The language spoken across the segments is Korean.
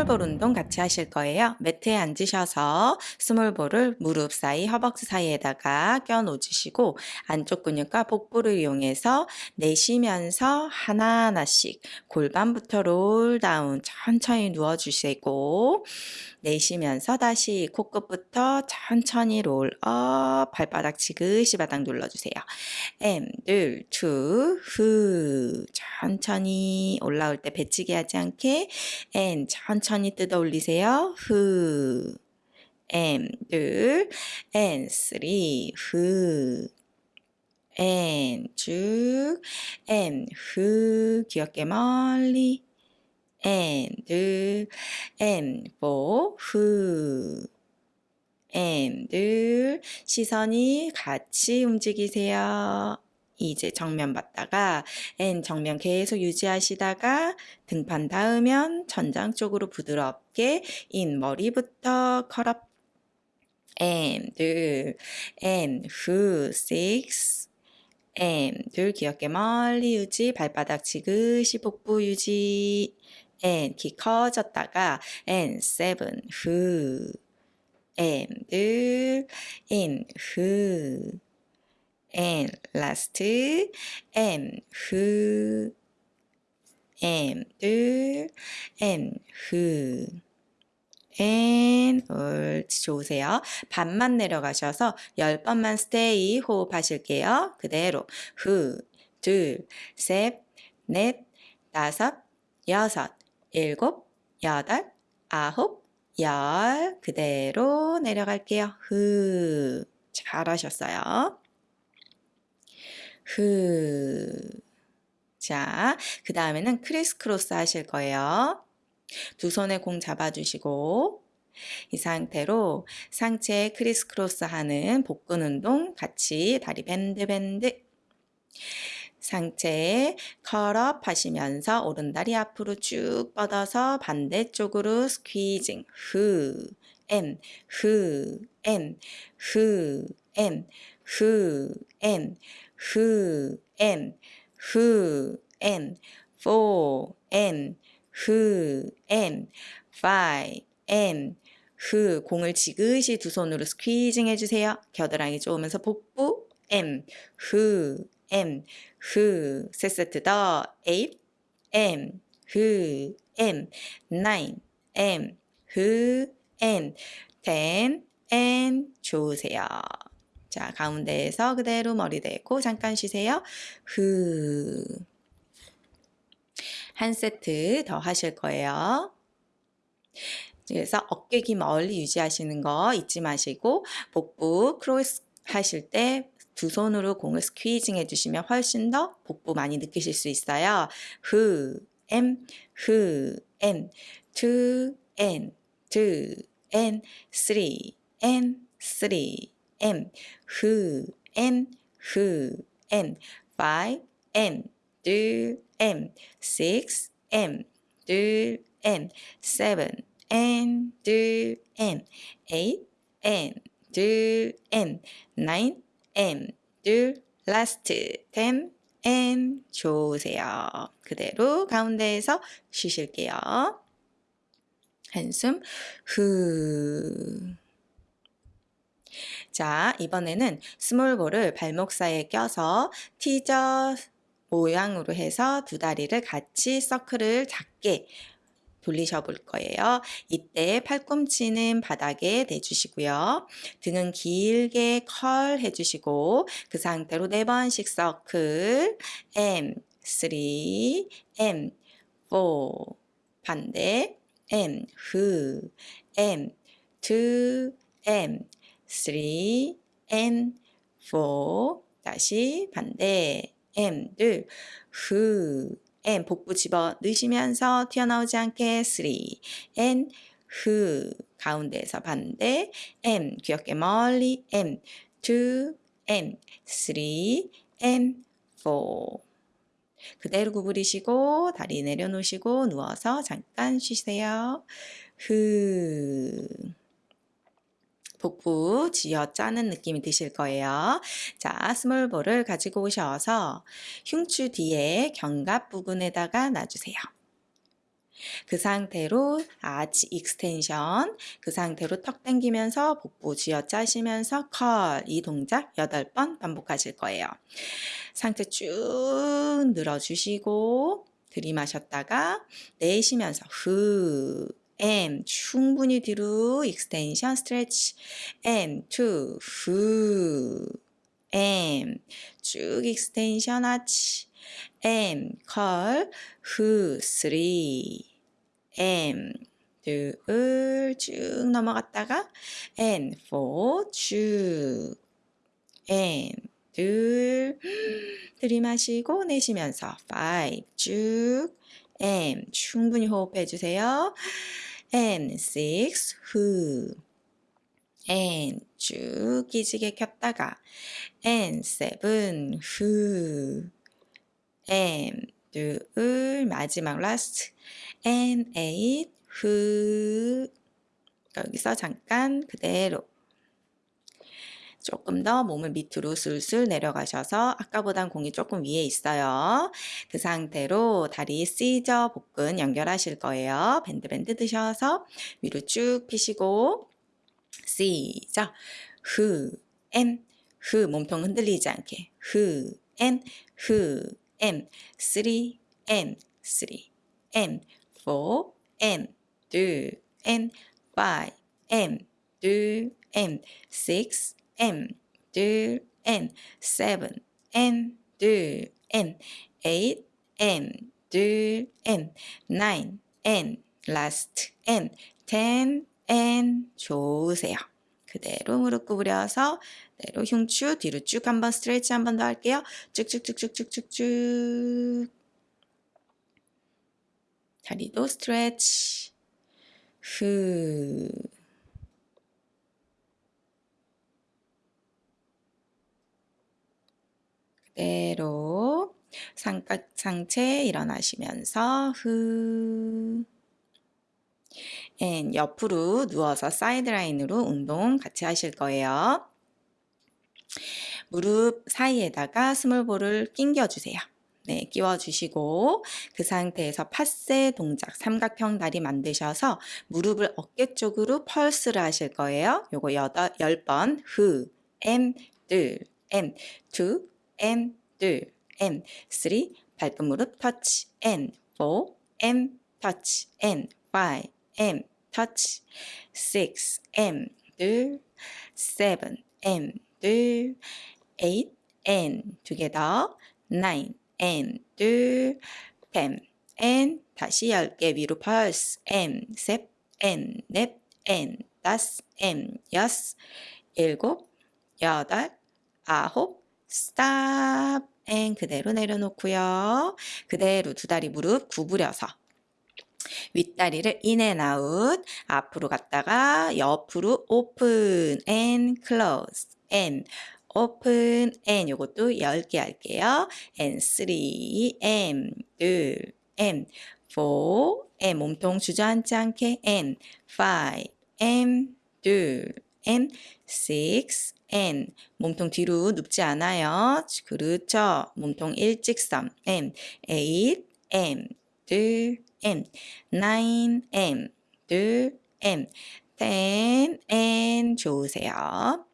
small ball 운동 같이 하실 거예요. 매트에 앉으셔서 small ball을 무릎 사이, 허벅지 사이에다가 껴 놓으시고 안쪽 근육과 복부를 이용해서 내쉬면서 하나하나씩 골반부터 roll down 천천히 누워주시고 내쉬면서 다시 코끝부터 천천히 roll up 발바닥 지그시 바닥 눌러주세요. and, 둘, two, 후 천천히 올라올 때 배치기 하지 않게 N 천천히 뜯어 올리세요. 후 M, 둘, N, 쓰리, 후 N 쭉 M, 후 귀엽게 멀리 and, and, for, who, and, 시선이 같이 움직이세요. 이제 정면 봤다가 and 정면 계속 유지하시다가 등판 닿으면 전장 쪽으로 부드럽게 인 머리부터 컬업 and, and, who, six, and, 둘 귀엽게 멀리 유지 발바닥 지그시 복부 유지. And 키 커졌다가 and seven who and in who and last and who and and who and 옳지 좋으세요. 반만 내려가셔서 열 번만 stay 호흡하실게요. 그대로 후, 둘, 셋, 넷, 다섯, 여섯, 일곱, 여덟, 아홉, 열 그대로 내려갈게요. 후 잘하셨어요. 후 자, 그 다음에는 criss cross 하실 거예요. 두 손에 공 잡아주시고 이 상태로 상체 criss cross 하는 복근 운동 같이 다리 bend bend. 상체 curl up 하시면서 오른다리 앞으로 쭉 뻗어서 반대쪽으로 squeezing 후, 엔, 후, 엔, 후, 엔, 후, 엔, 후, 엔, 후, 엔, 포, 엔, 후, 엔, 엔, 후, 공을 지그시 두 손으로 squeezing 해주세요. 겨드랑이 쪼으면서 복부, 엠, 후, 엠, 후, 세 세트 더, m, 후, and, nine, and, 후, and, ten, and, 좋으세요. 자, 가운데에서 그대로 머리 대고 잠깐 쉬세요. 후. 한 세트 더 하실 거예요. 그래서 어깨 귀 멀리 유지하시는 거 잊지 마시고 복부 cross 하실 때 두 손으로 공을 squeezing 해주시면 훨씬 더 복부 많이 느끼실 수 있어요. 후, 엠, 후, 엠, 투, 엔, 투, 엔, 쓰리, 엔, 쓰리, 엠, 후, 엠, 후, 엠, 파이, 엠, 둘, 엠, six, 엠, 둘, 엠, seven, 엔, 둘, 엠, eight, 엠, 둘, 엠, nine, M, 둘, last, ten, N. 좋으세요. 그대로 가운데에서 쉬실게요. 한숨 후. 자, 이번에는 스몰볼을 발목 사이에 껴서 티저 모양으로 해서 두 다리를 같이 서클을 작게 돌리셔 볼 거예요. 이때 팔꿈치는 바닥에 대주시고요. 등은 길게 컬 해주시고 그 상태로 네 번씩 서클 M, 3, M, 4 반대 M, 후 M, 2, M, 3, M, 4 다시 반대. 둘, 후. M 복부 집어 넣으시면서 튀어나오지 않게 3 N 후. 가운데에서 반대. M 귀엽게 멀리. M 2 M 3 M 4 그대로 구부리시고 다리 내려놓으시고 누워서 잠깐 쉬세요. 후 복부 쥐어 짜는 느낌이 드실 거예요. 자, 스몰볼을 가지고 오셔서 흉추 뒤에 견갑 부분에다가 놔주세요. 그 상태로 아치 extension 그 상태로 턱 당기면서 복부 쥐어 짜시면서 curl 이 동작 8번 반복하실 거예요. 상체 쭉 늘어주시고 들이마셨다가 내쉬면서 후 M. 충분히 뒤로 extension stretch and. 2 후. and. 쭉 extension 아치 M. 컬 후. 3 M. 둘쭉 넘어갔다가 N. 4쭉. M. 둘. 들이마시고 내쉬면서 5쭉. M. 충분히 호흡해 주세요. And six who and 쭉 기지개 켰다가 and seven who and 둘 마지막 last and eight who 여기서 잠깐 그대로 조금 더 몸을 밑으로 슬슬 내려가셔서 아까보단 공이 조금 위에 있어요. 그 상태로 다리 시저 복근 연결하실 거예요. 밴드밴드 드셔서 위로 쭉 피시고 시작 후, 엠, 후 몸통 흔들리지 않게 후, 엠, 후, 엠, 쓰리, 엠, 쓰리, 엠, 포, 엠, 둘, 엠, 파이, 엠, 둘, 엠, 식스, M. 둘 M seven M 둘 M eight M 둘 M nine M last M ten M 좋으세요. 그대로 무릎 구부려서 그대로 흉추 뒤로 쭉 한번 스트레치 한 번 더 할게요. 쭉쭉쭉쭉쭉쭉쭉. 다리도 스트레치. 후 그대로 삼각 상체 일어나시면서 후앤 옆으로 누워서 사이드라인으로 운동 같이 하실 거예요. 무릎 사이에다가 스몰볼을 낑겨주세요. 네, 끼워주시고 그 상태에서 파세 동작 삼각형 다리 만드셔서 무릎을 어깨 쪽으로 펄스를 하실 거예요. 요거 여덟, 열번 후, 엠, 둘, 엠, 투, M 둘 M 3 발끝 무릎 터치 N. 4 M 터치 N. 5 M 터치 6 M 둘 7 M 둘 8 N. 두 개 더 9 N 둘 10 N. 다시 10개 위로 펄스 M 셋 N 넷 N. 다섯 M 여섯 일곱 여덟 아홉 stop and 그대로 내려놓고요. 그대로 두 다리 무릎 구부려서 윗다리를 in and out 앞으로 갔다가 옆으로 open and close and open and 요것도 10개 할게요. and 3 and 둘 and 4 and 몸통 주저앉지 않게 and 5 and 둘 and 6 N. 몸통 뒤로 눕지 않아요. 그렇죠. 몸통 일직선. M. 8 M. 둘. M. 9 M. 둘. M. 10 N. 좋으세요.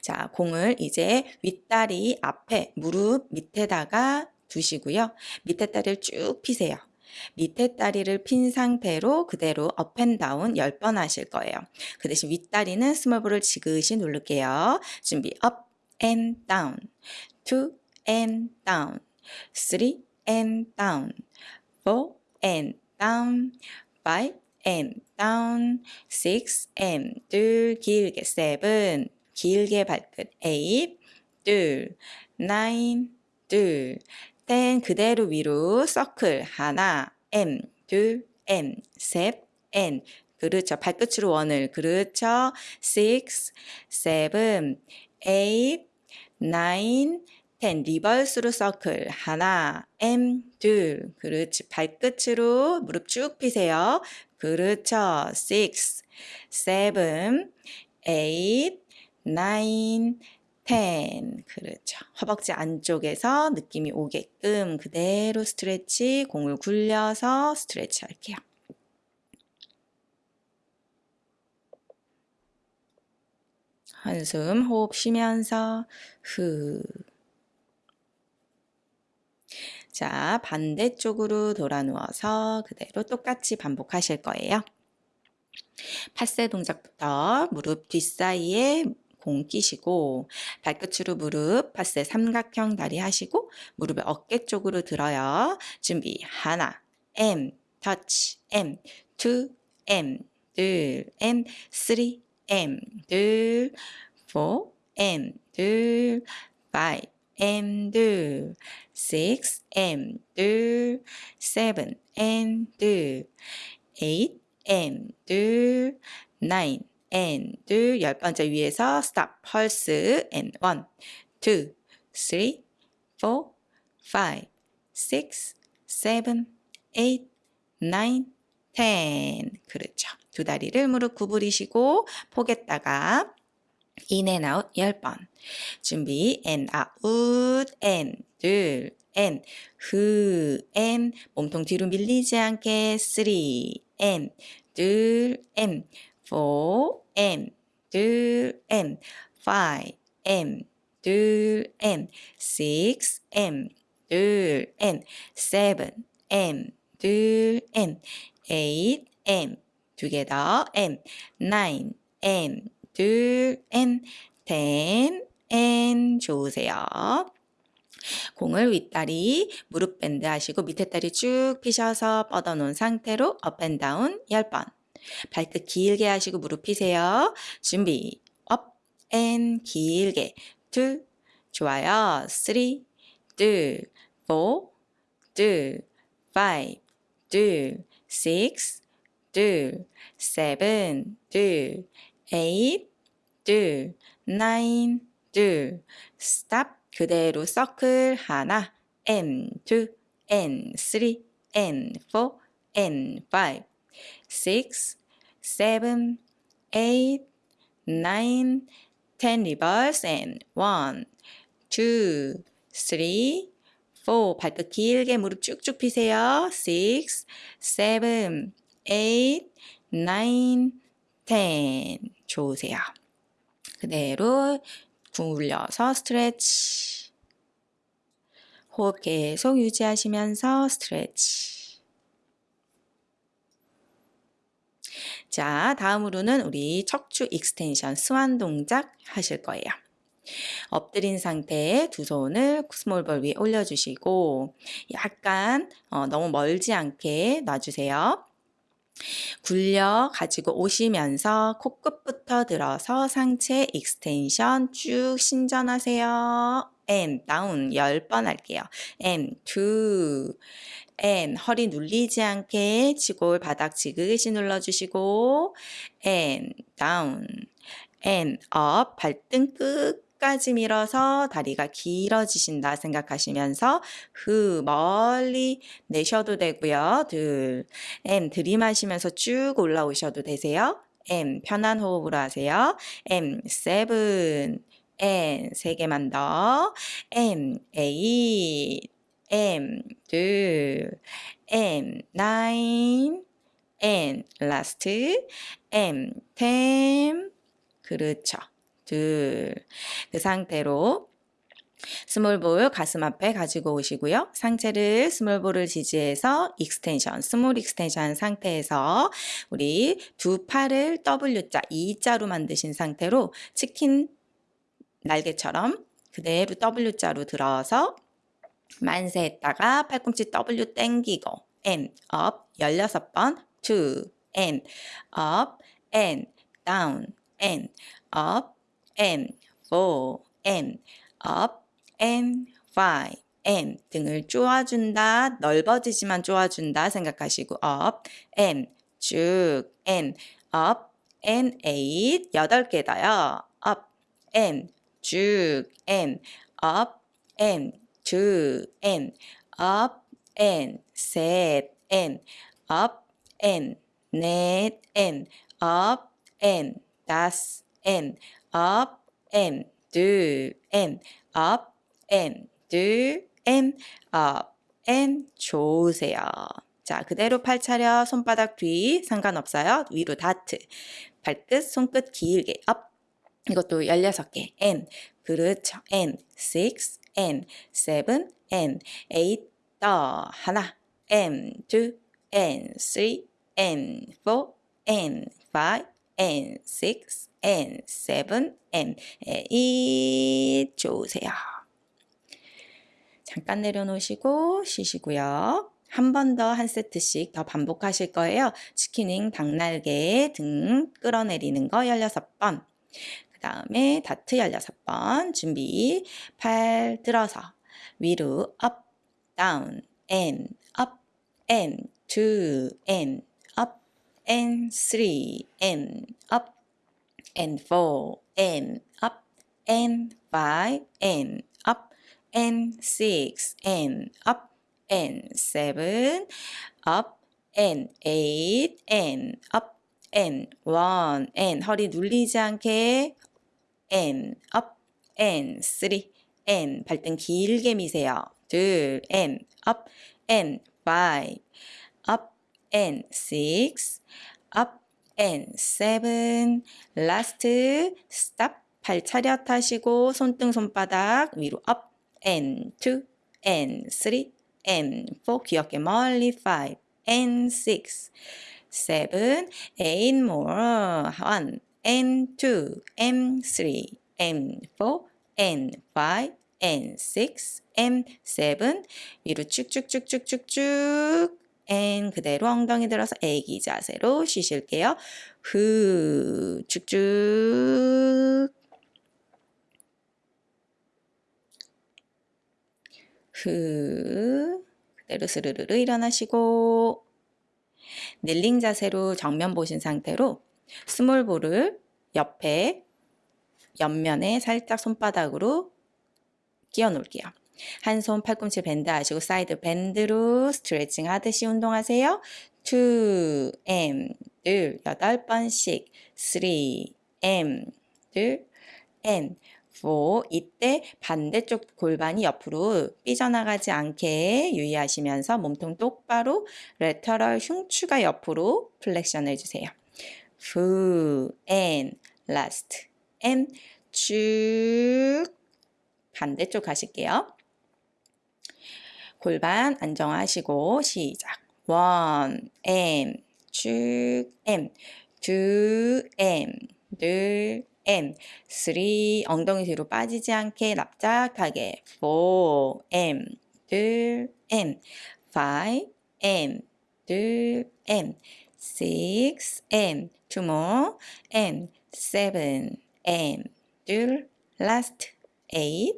자, 공을 이제 윗다리 앞에 무릎 밑에다가 두시고요. 밑에 다리를 쭉 피세요. 밑에 다리를 핀 상태로 그대로 up and down 10번 하실 거예요. 그 대신 윗다리는 small ball을 지그시 누를게요. 준비 down, five and down, six and 둘 길게 seven 길게 발끝 eight 둘 nine 둘 땐 그대로 위로 서클 하나 M 둘 M 셋 N 그렇죠. 발끝으로 원을. 그렇죠. six seven eight nine ten. 리버스로 서클. 하나 M 둘. 그렇지. 발끝으로 무릎 쭉 피세요. 그렇죠. six seven eight nine 10. 그렇죠. 허벅지 안쪽에서 느낌이 오게끔 그대로 스트레치, 공을 굴려서 스트레치 할게요. 한숨 호흡 쉬면서 후. 자, 반대쪽으로 돌아 누워서 그대로 똑같이 반복하실 거예요. passé 동작부터 무릎 뒷사이에 공 끼시고 발끝으로 무릎 passé 삼각형 다리 하시고 무릎을 어깨 쪽으로 들어요. 준비. 하나. and. 터치 and. Two. and. 둘. and. three and. 둘. Four. and. 둘. Five. and. 둘. Six. and. 둘. Seven. M. 둘. Eight. M. 둘. Nine and 둘, 열 번째 위에서 stop, 펄스 and one, two, three, four, five, six, seven, eight, nine, ten. 그렇죠. 두 다리를 무릎 구부리시고 포겠다가 in and out 열 번. 준비 and out and 둘 and 후 and 몸통 뒤로 밀리지 않게 three and 둘 and four M. 둘 M. five M. 둘 M. six M. 둘 M. seven M. 둘 M. eight M. 두 개 더 M. nine M. 둘 M. ten and. 좋으세요. 공을 윗다리 무릎 bend 하시고 밑에 다리 쭉 피셔서 뻗어놓은 상태로 up and down 10번 발끝 길게 하시고 무릎 피세요. 준비. up and 길게. 둘. 좋아요. three. 둘. four. 둘. five. 둘. 식스. 둘. seven. 둘. 에잇. 둘. nine. 둘. stop. 그대로 서클 하나. and. 둘. and. three. and. four. and. five. 6, 7, 8, 9, 10 reverse and 1, 2, 3, 4 발끝 길게 무릎 쭉쭉 피세요. 6, 7, 8, 9, 10 좋으세요. 그대로 굴려서 stretch 호흡 계속 유지하시면서 stretch 자, 다음으로는 우리 척추 extension swan 동작 하실 거예요. 엎드린 상태에 두 손을 small ball 위에 올려주시고 약간 어, 너무 멀지 않게 놔주세요. 굴려 가지고 오시면서 코끝부터 들어서 상체 extension 쭉 신전하세요. and, down 10번 할게요. M, 2, N 허리 눌리지 않게 치골 바닥 지그시 눌러주시고 and down and up 발등 끝까지 밀어서 다리가 길어지신다 생각하시면서 흐 멀리 내셔도 되고요. 둘 and 들이마시면서 쭉 올라오셔도 되세요. and 편한 호흡으로 하세요. M 세븐 N 세 개만 더 M 에잇 M. 둘 and. Nine. And last. and. Ten. 그렇죠. 둘. 그 상태로 small ball 가슴 앞에 가지고 오시고요. 상체를 small ball을 지지해서 extension, small extension 상태에서 우리 두 팔을 W자, E자로 만드신 상태로 치킨 날개처럼 그대로 W자로 들어서 만세 했다가 팔꿈치 W 땡기고 and up 16번 2 and up and down and up and 4 and up and 5 and 등을 쪼아준다 넓어지지만 쪼아준다 생각하시고 up and 쭉 and up and 8 8개 더요 up and 쭉 and up and two and up and 셋 and up and 넷 and up and 다섯 and up and 둘, and, up, and, 둘, and, up, and, 좋으세요. 자, 그대로 팔 차려, 손바닥 뒤, 상관없어요. 위로 다트. 발끝, 손끝 길게, up. 이것도 16개, and, 그렇죠, and, six, and, seven, and, eight, 더, 하나, and, two, and, three, and, four, and, five, and, six, and, seven, and, eight. 좋으세요. 잠깐 내려놓으시고 쉬시고요. 한 번 더 한 세트씩 더 반복하실 거예요. 치킨윙, 닭날개 등 끌어내리는 거 16번. 그 다음에 다트 16번. 준비. 팔 들어서 위로 up, down, and, up, and, two, and, up, and, three, and, up, and four, and, up, and five, and, up, and six, and, up, and seven, up, and eight, and, up, and one, and 허리 눌리지 않게, and, up, and three, and 발등 길게 미세요. 둘, and, up, and five, up, and six, up, and seven, last, stop, 발 차렷 하시고 손등 손바닥 위로 up, and two, and three, and four, 귀엽게 멀리 five, and six, seven, eight more, one, and two, and three, and four, and five, and six, and seven, 위로 쭉쭉쭉쭉쭉쭉, and 그대로 엉덩이 들어서 애기 자세로 쉬실게요. 후, 쭉쭉. 후, 그대로 스르르르 일어나시고, kneeling 자세로 정면 보신 상태로 small ball을 옆에 옆면에 살짝 손바닥으로 끼워 놓을게요. 한 손 팔꿈치 bend 하시고 side bend로 스트레칭 하듯이 운동하세요. 2, M, 둘, 여덟 번씩 3, M, 둘, and, 4. 이때 반대쪽 골반이 옆으로 삐져나가지 않게 유의하시면서 몸통 똑바로 lateral 흉추가 옆으로 flexion 해주세요. 후, and, last, and, 쭉 반대쪽 가실게요. 골반 안정하시고 시작. 원, M, 쭉, M, 두, M, 둘, M, 3, 엉덩이 뒤로 빠지지 않게 납작하게 4, and, 둘, and, 5, and, 둘, and, 6, and, two more, and, 7, and, 둘, last, 8,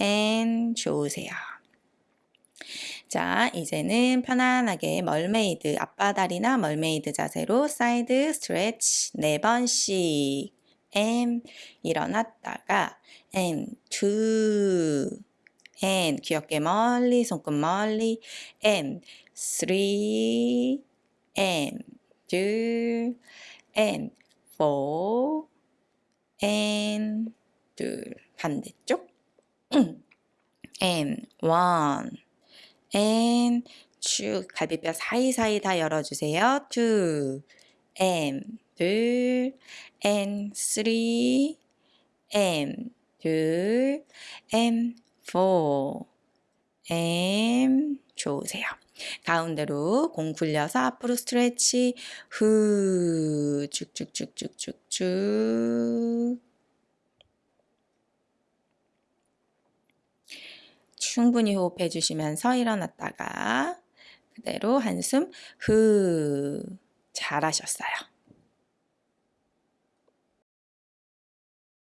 and 좋으세요. 자, 이제는 편안하게 mermaid, 양반다리나 mermaid 자세로 side stretch 4번씩. M. 일어났다가 M. two and 귀엽게 멀리 손끝 멀리. M. three M 둘 M four M 둘 반대쪽 M one M 쭉 갈비뼈 사이사이 다 열어주세요. two M 둘 and three and 둘 and four and 좋으세요. 가운데로 공 굴려서 앞으로 스트레치. 후 쭉쭉쭉쭉쭉쭉 충분히 호흡해 주시면서 일어났다가 그대로 한숨. 후 잘하셨어요.